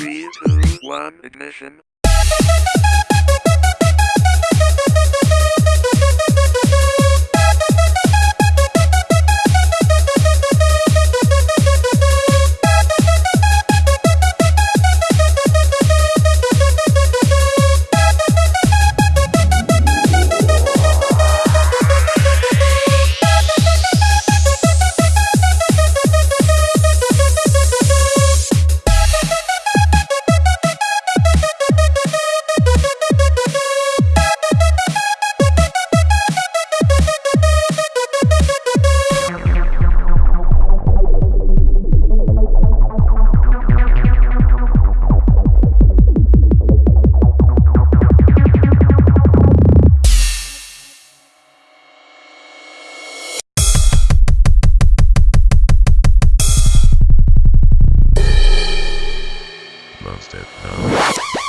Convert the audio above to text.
Three, two, one, ignition. trust it. No.